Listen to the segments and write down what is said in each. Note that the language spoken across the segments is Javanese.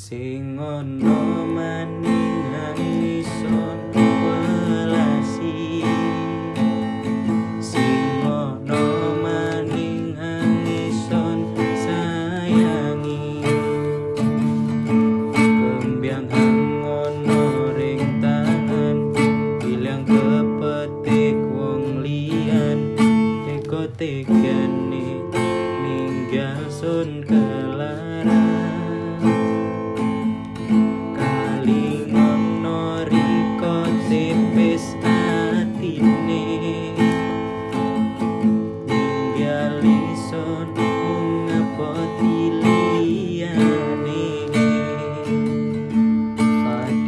sing ana maning ison welasi sing ana maning ison sayangi. Kembyang ngono ring tangan bilang kepetik wong lian teko tegane ninggal sun kelaran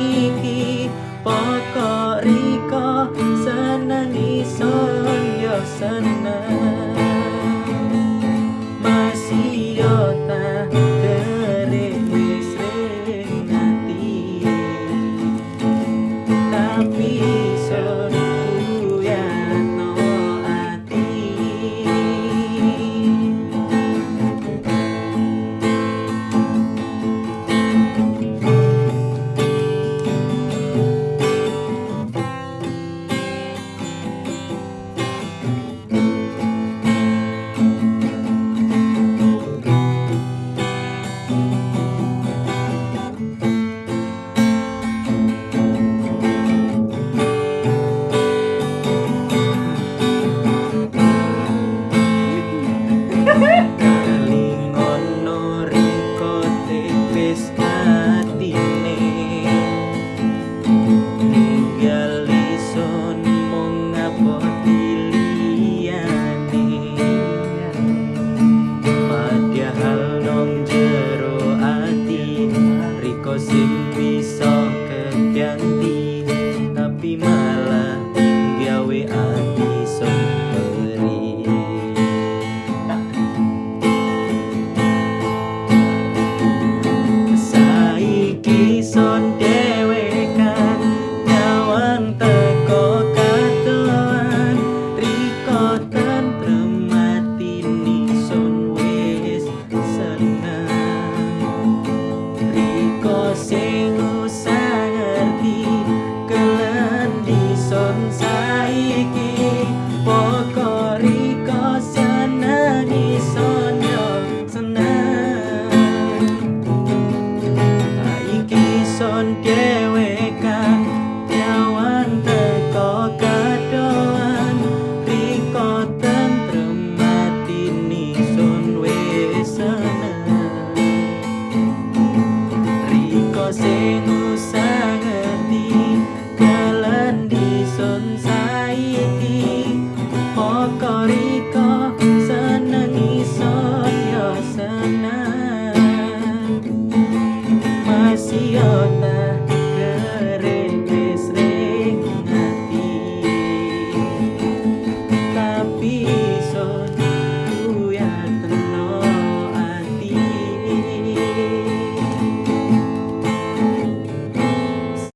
saiki pokok Riko seneng. Ison yo seneng tapi I again.